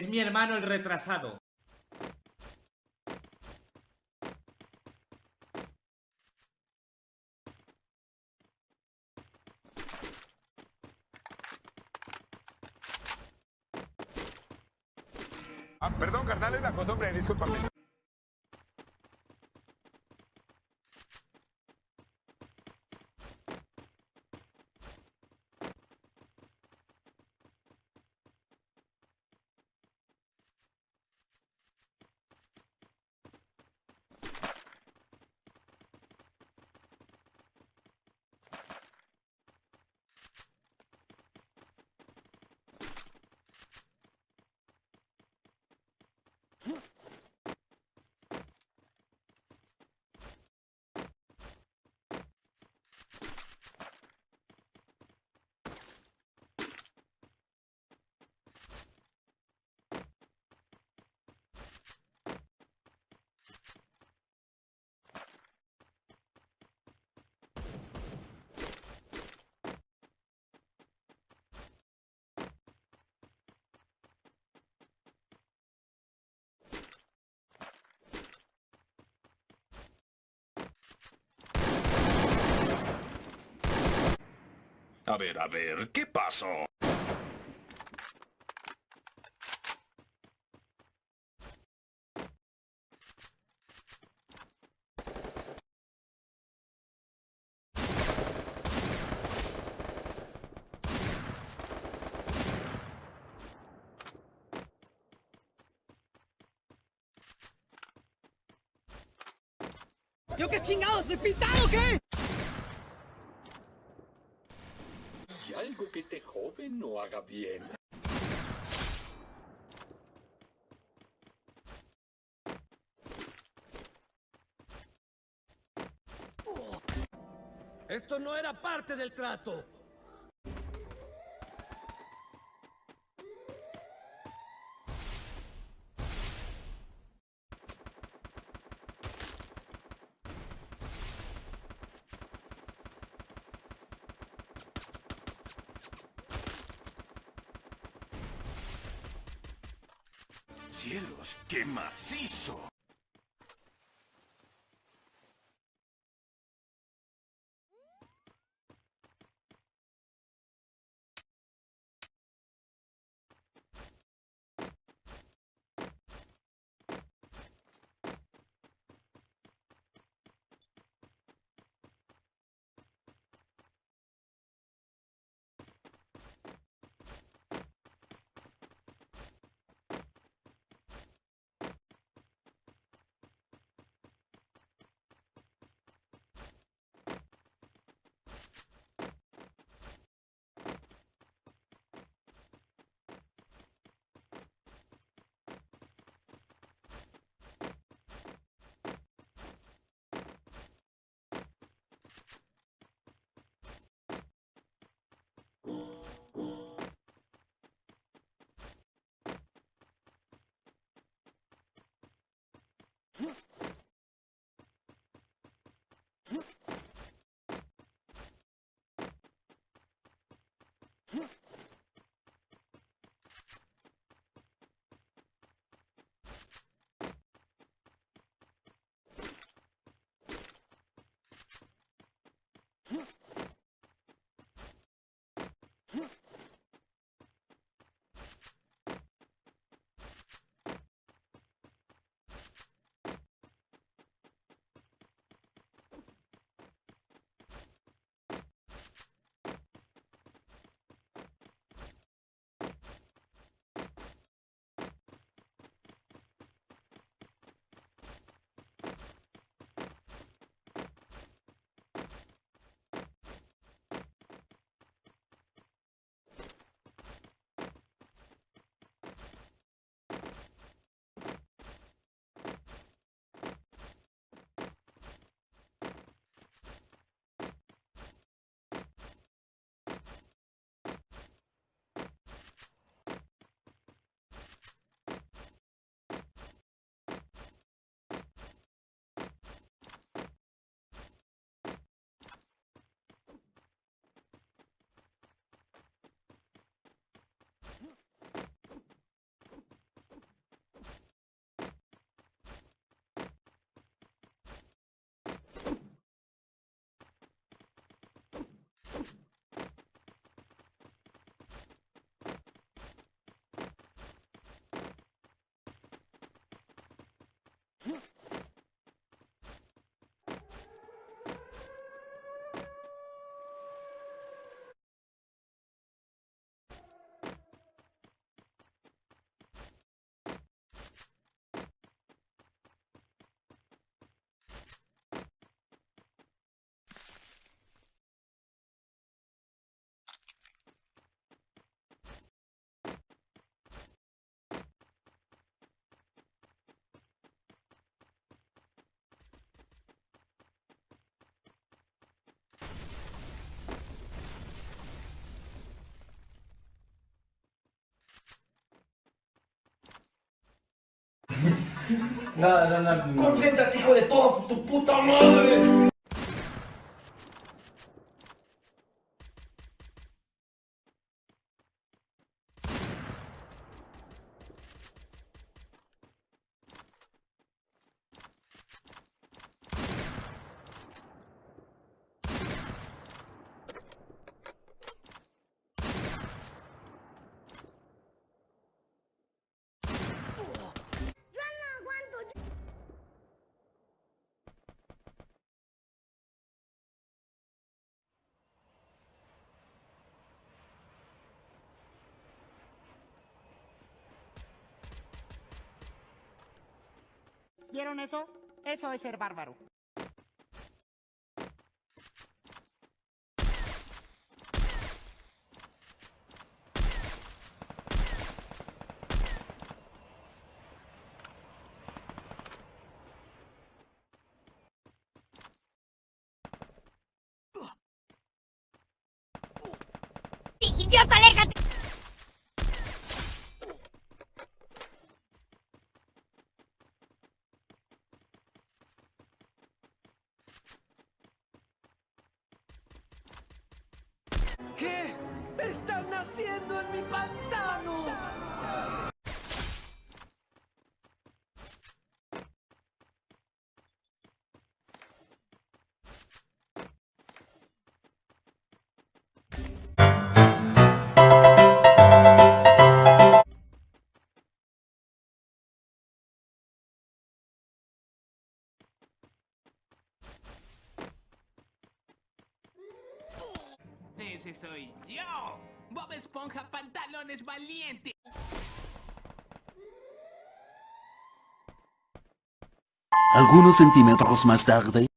Es mi hermano el retrasado. Ah, perdón, carnal, la cosa, hombre, discúlpame. A ver, a ver, ¿qué pasó? ¿Yo qué chingados? ¿Soy pintado qué? ¿Y algo que este joven no haga bien? Esto no era parte del trato. ¡Cielos, qué macizo! Concéntrate, hijo de toda tu puta madre. ¿Vieron eso? Eso es ser bárbaro. Mi pantano? Ese soy yo. Bob Esponja Pantalones Valiente. Algunos centímetros más tarde...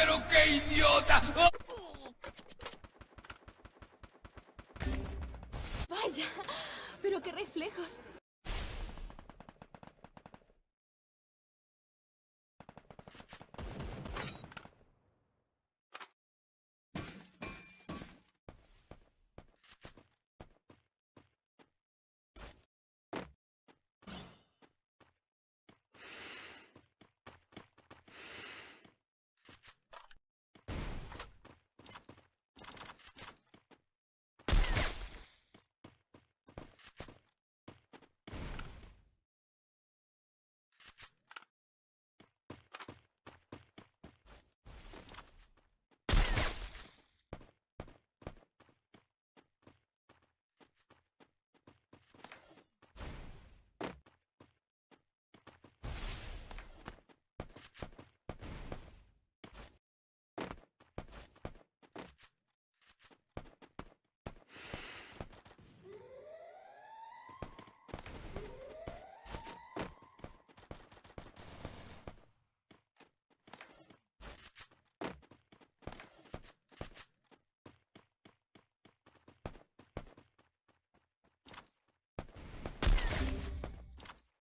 pero qué idiota! Vaya, pero qué reflejos.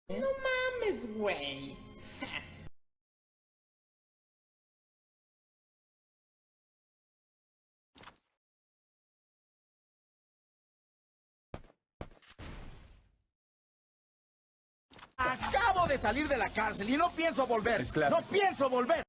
Mames, güey. Acabo de salir de la cárcel y no pienso volver. No pienso volver.